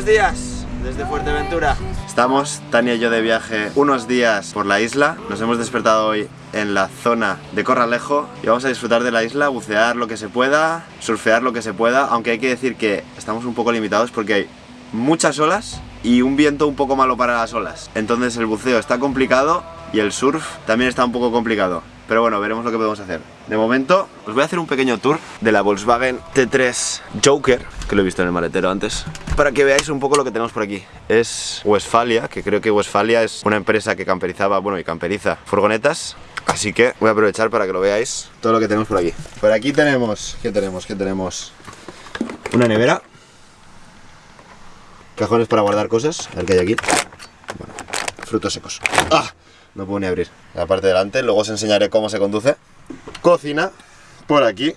Buenos días desde Fuerteventura. Estamos, Tania y yo, de viaje unos días por la isla. Nos hemos despertado hoy en la zona de Corralejo y vamos a disfrutar de la isla, bucear lo que se pueda, surfear lo que se pueda, aunque hay que decir que estamos un poco limitados porque hay muchas olas y un viento un poco malo para las olas. Entonces el buceo está complicado y el surf también está un poco complicado. Pero bueno, veremos lo que podemos hacer. De momento, os voy a hacer un pequeño tour de la Volkswagen T3 Joker, que lo he visto en el maletero antes, para que veáis un poco lo que tenemos por aquí. Es Westfalia, que creo que Westfalia es una empresa que camperizaba, bueno, y camperiza furgonetas. Así que voy a aprovechar para que lo veáis todo lo que tenemos por aquí. Por aquí tenemos, ¿qué tenemos? ¿Qué tenemos? Una nevera. Cajones para guardar cosas, a ver qué hay aquí. Bueno, frutos secos. ¡Ah! No puedo ni abrir. La parte de delante, luego os enseñaré cómo se conduce. Cocina, por aquí.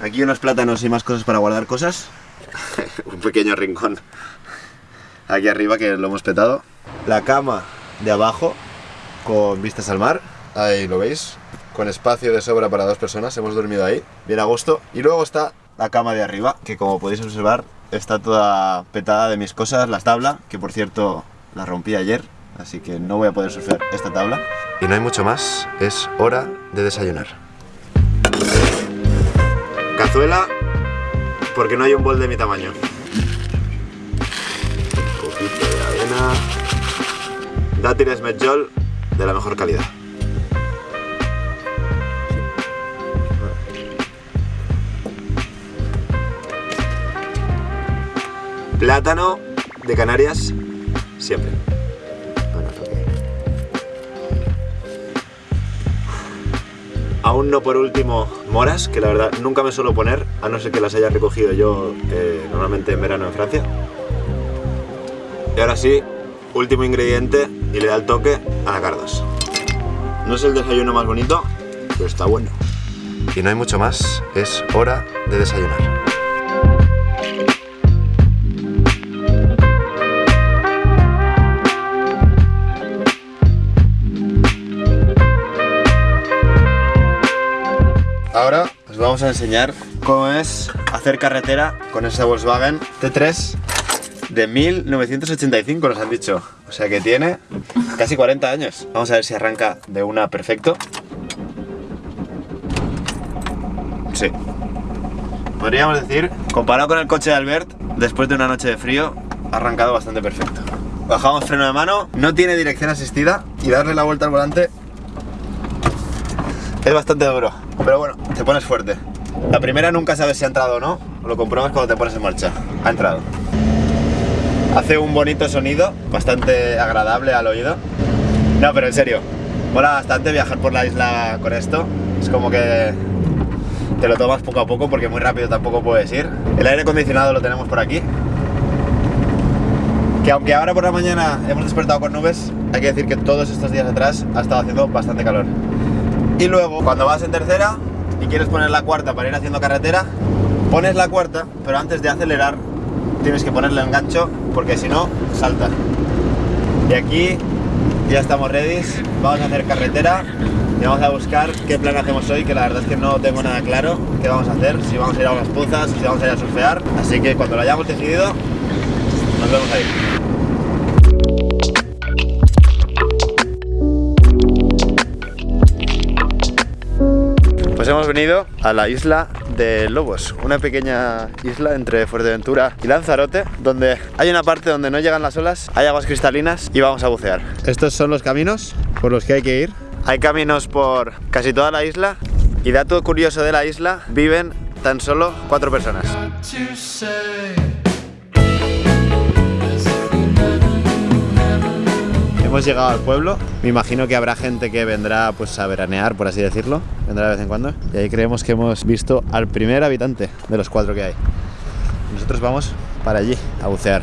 Aquí unos plátanos y más cosas para guardar cosas. Un pequeño rincón. Aquí arriba que lo hemos petado. La cama de abajo, con vistas al mar. Ahí lo veis. Con espacio de sobra para dos personas. Hemos dormido ahí, bien a gusto. Y luego está la cama de arriba, que como podéis observar, está toda petada de mis cosas. La tabla, que por cierto la rompí ayer así que no voy a poder surfear esta tabla. Y no hay mucho más, es hora de desayunar. Cazuela, porque no hay un bol de mi tamaño. Un poquito de avena. Dátiles medjol de la mejor calidad. Plátano de Canarias, siempre. Aún no por último moras, que la verdad nunca me suelo poner, a no ser que las haya recogido yo eh, normalmente en verano en Francia. Y ahora sí, último ingrediente y le da el toque a cardos. No es el desayuno más bonito, pero está bueno. Y no hay mucho más, es hora de desayunar. Ahora os vamos a enseñar cómo es hacer carretera con esa Volkswagen T3 de 1985 nos han dicho. O sea que tiene casi 40 años. Vamos a ver si arranca de una perfecto. Sí. Podríamos decir, comparado con el coche de Albert, después de una noche de frío, ha arrancado bastante perfecto. Bajamos freno de mano, no tiene dirección asistida y darle la vuelta al volante es bastante duro. Pero bueno, te pones fuerte. La primera nunca sabes si ha entrado o no, lo compruebas cuando te pones en marcha. Ha entrado. Hace un bonito sonido, bastante agradable al oído. No, pero en serio, mola bastante viajar por la isla con esto. Es como que te lo tomas poco a poco porque muy rápido tampoco puedes ir. El aire acondicionado lo tenemos por aquí. Que aunque ahora por la mañana hemos despertado con nubes, hay que decir que todos estos días atrás ha estado haciendo bastante calor. Y luego, cuando vas en tercera y quieres poner la cuarta para ir haciendo carretera, pones la cuarta, pero antes de acelerar tienes que ponerle el gancho porque si no, salta. Y aquí ya estamos ready, vamos a hacer carretera y vamos a buscar qué plan hacemos hoy, que la verdad es que no tengo nada claro qué vamos a hacer, si vamos a ir a unas pozas, si vamos a ir a surfear, así que cuando lo hayamos decidido, nos vemos ahí. Hemos venido a la isla de Lobos, una pequeña isla entre Fuerteventura y Lanzarote, donde hay una parte donde no llegan las olas, hay aguas cristalinas y vamos a bucear. Estos son los caminos por los que hay que ir. Hay caminos por casi toda la isla y dato curioso de la isla, viven tan solo cuatro personas. Hemos llegado al pueblo, me imagino que habrá gente que vendrá pues a veranear, por así decirlo, vendrá de vez en cuando. Y ahí creemos que hemos visto al primer habitante de los cuatro que hay. Nosotros vamos para allí a bucear.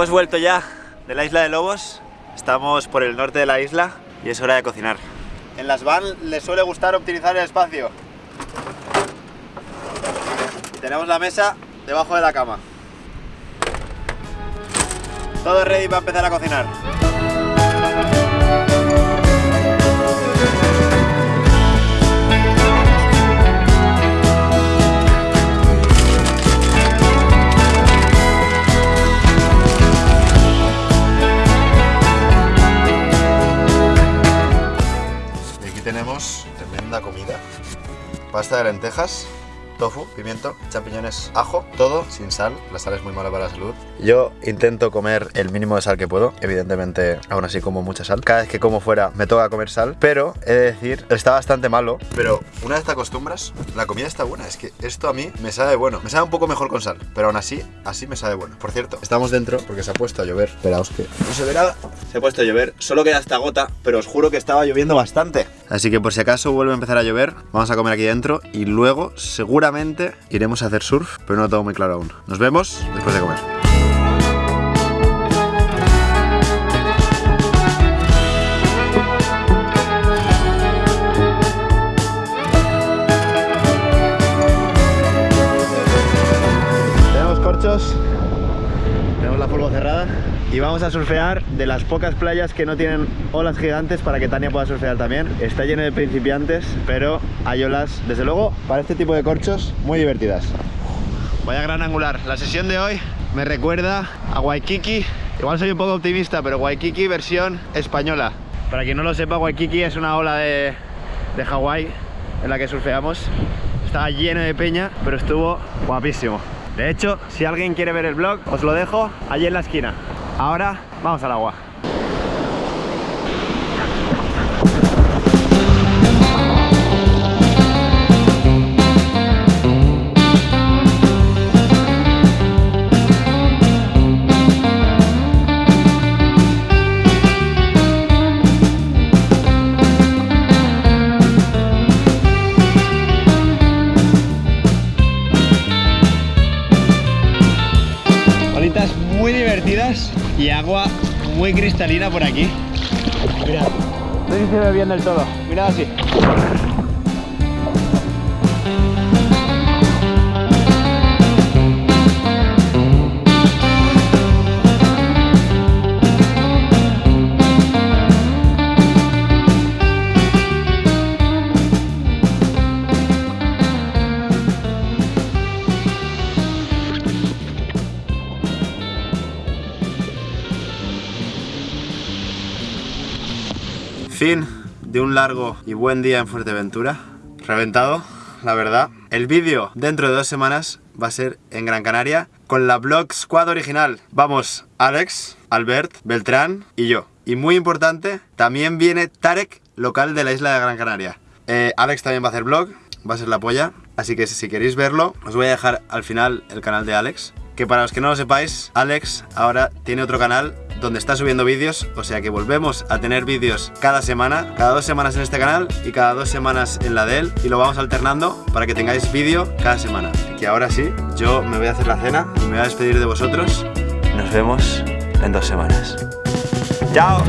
Hemos vuelto ya de la isla de Lobos, estamos por el norte de la isla y es hora de cocinar. En las van les suele gustar optimizar el espacio. Tenemos la mesa debajo de la cama. Todo ready para empezar a cocinar. Tenemos tremenda comida. Pasta de lentejas, tofu, pimiento, champiñones, ajo, todo sin sal. La sal es muy mala para la salud. Yo intento comer el mínimo de sal que puedo. Evidentemente, aún así como mucha sal. Cada vez que como fuera me toca comer sal, pero he de decir, está bastante malo. Pero una vez te acostumbras, la comida está buena. Es que esto a mí me sabe bueno. Me sabe un poco mejor con sal, pero aún así, así me sabe bueno. Por cierto, estamos dentro porque se ha puesto a llover. Esperaos que no se verá. Se ha puesto a llover, solo queda esta gota, pero os juro que estaba lloviendo bastante. Así que por si acaso vuelve a empezar a llover, vamos a comer aquí dentro y luego seguramente iremos a hacer surf, pero no lo tengo muy claro aún. Nos vemos después de comer. Tenemos corchos, tenemos la polvo cerrada y vamos a surfear de las pocas playas que no tienen olas gigantes para que Tania pueda surfear también. Está lleno de principiantes, pero hay olas, desde luego, para este tipo de corchos muy divertidas. Vaya gran angular. La sesión de hoy me recuerda a Waikiki. Igual soy un poco optimista, pero Waikiki versión española. Para quien no lo sepa, Waikiki es una ola de, de Hawái en la que surfeamos. Estaba lleno de peña, pero estuvo guapísimo. De hecho, si alguien quiere ver el vlog, os lo dejo allí en la esquina. Ahora, vamos al agua. Y agua muy cristalina por aquí. Mirad, no se ve bien del todo. Mirad así. Fin de un largo y buen día en Fuerteventura. Reventado, la verdad. El vídeo dentro de dos semanas va a ser en Gran Canaria con la Blog Squad original. Vamos, Alex, Albert, Beltrán y yo. Y muy importante, también viene Tarek, local de la isla de Gran Canaria. Eh, Alex también va a hacer vlog, va a ser la polla. Así que si queréis verlo, os voy a dejar al final el canal de Alex. Que para los que no lo sepáis, Alex ahora tiene otro canal donde está subiendo vídeos, o sea que volvemos a tener vídeos cada semana, cada dos semanas en este canal y cada dos semanas en la de él y lo vamos alternando para que tengáis vídeo cada semana. Que ahora sí, yo me voy a hacer la cena me voy a despedir de vosotros. Nos vemos en dos semanas. ¡Chao!